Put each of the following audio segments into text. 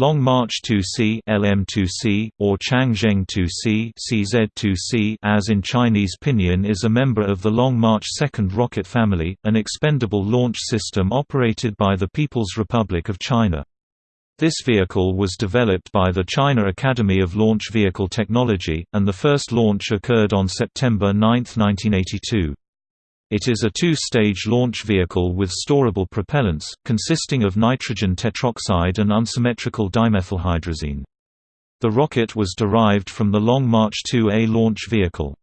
Long March 2C LM2C, or Changzheng 2C CZ2C as in Chinese pinyin is a member of the Long March 2nd rocket family, an expendable launch system operated by the People's Republic of China. This vehicle was developed by the China Academy of Launch Vehicle Technology, and the first launch occurred on September 9, 1982. It is a two-stage launch vehicle with storable propellants, consisting of nitrogen tetroxide and unsymmetrical dimethylhydrazine. The rocket was derived from the Long March 2A launch vehicle.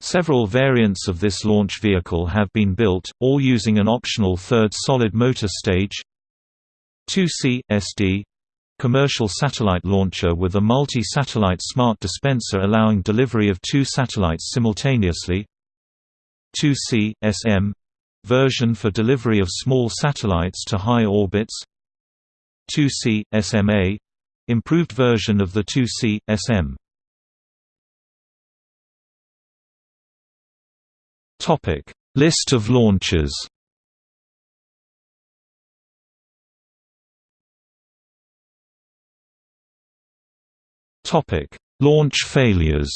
Several variants of this launch vehicle have been built, all using an optional third solid motor stage 2C SD commercial satellite launcher with a multi-satellite smart dispenser allowing delivery of two satellites simultaneously 2C, SM version for delivery of small satellites to high orbits. 2C, SMA improved version of the 2C, SM List of launches. Topic Launch failures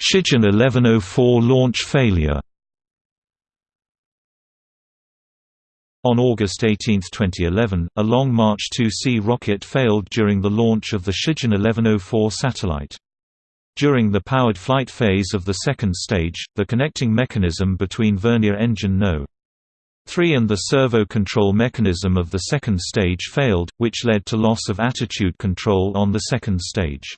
Shijian 1104 launch failure. On August 18, 2011, a Long March 2C rocket failed during the launch of the Shijian 1104 satellite. During the powered flight phase of the second stage, the connecting mechanism between vernier engine No. 3 and the servo control mechanism of the second stage failed, which led to loss of attitude control on the second stage.